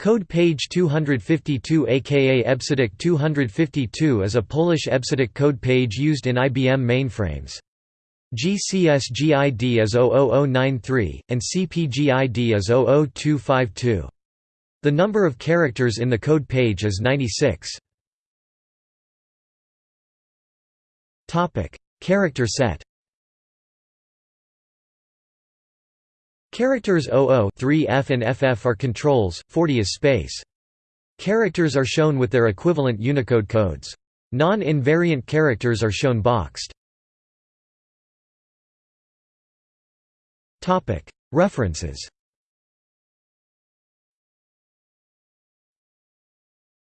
Code page 252 aka EBCDIC 252 is a Polish EBCDIC code page used in IBM mainframes. GCSGID is 00093, and CPGID is 00252. The number of characters in the code page is 96. Character set Characters 00 3F and FF are controls, 40 is space. Characters are shown with their equivalent Unicode codes. Non-invariant characters are shown boxed. References